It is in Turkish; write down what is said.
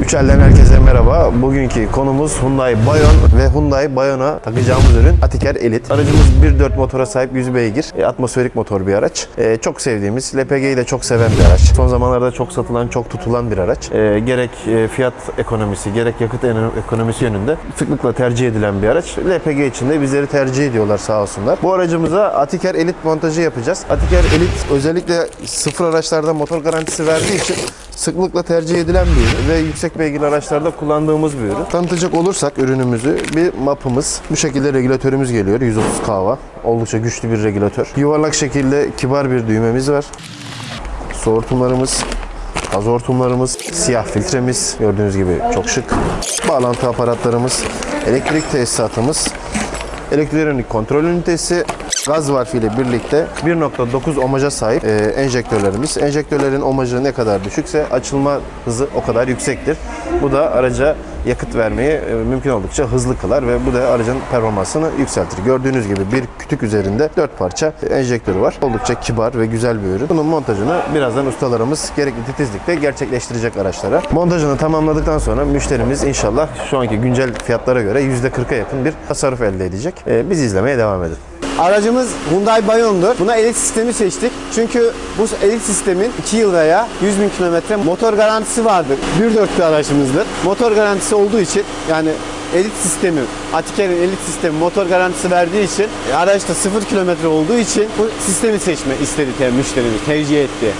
Üç elden herkese merhaba. Bugünkü konumuz Hyundai Bayon ve Hyundai Bayon'a takacağımız ürün Atiker Elite. Aracımız 1.4 motora sahip 100 beygir, e, atmosferik motor bir araç. E, çok sevdiğimiz, LPG'yi de çok seven bir araç. Son zamanlarda çok satılan, çok tutulan bir araç. E, gerek e, fiyat ekonomisi, gerek yakıt ekonomisi yönünde sıklıkla tercih edilen bir araç. LPG için de bizleri tercih ediyorlar sağ olsunlar. Bu aracımıza Atiker Elite montajı yapacağız. Atiker Elite özellikle sıfır araçlarda motor garantisi verdiği için sıklıkla tercih edilen bir ürün ve yüksek beygirli araçlarda kullandığımız bir ürün. Tanıtacak olursak ürünümüzü bir mapımız. Bu şekilde regülatörümüz geliyor 130 kW. Oldukça güçlü bir regülatör. Yuvarlak şekilde kibar bir düğmemiz var. Su hortumlarımız, gaz hortumlarımız, siyah filtremiz gördüğünüz gibi çok şık. Bağlantı aparatlarımız, elektrik tesisatımız, elektronik kontrol ünitesi, gaz valfi ile birlikte 1.9 omaja sahip e, enjektörlerimiz. Enjektörlerin omajı ne kadar düşükse açılma hızı o kadar yüksektir. Bu da araca yakıt vermeyi e, mümkün oldukça hızlı kılar ve bu da aracın performansını yükseltir. Gördüğünüz gibi bir kütük üzerinde 4 parça enjektörü var. Oldukça kibar ve güzel bir ürün. Bunun montajını birazdan ustalarımız gerekli titizlikle gerçekleştirecek araçlara. Montajını tamamladıktan sonra müşterimiz inşallah şu anki güncel fiyatlara göre %40'a yakın bir tasarruf elde edecek. E, Biz izlemeye devam edin. Aracımız Hyundai Bayon'dur. Buna elit sistemi seçtik. Çünkü bu elit sistemin 2 yıl veya 100 bin kilometre motor garantisi vardır. 1.4 bir aracımızdır. Motor garantisi olduğu için yani elit sistemi, Atiker'in elit sistemi motor garantisi verdiği için e, araçta 0 kilometre olduğu için bu sistemi seçme istedi te- müşterimiz, tercih etti.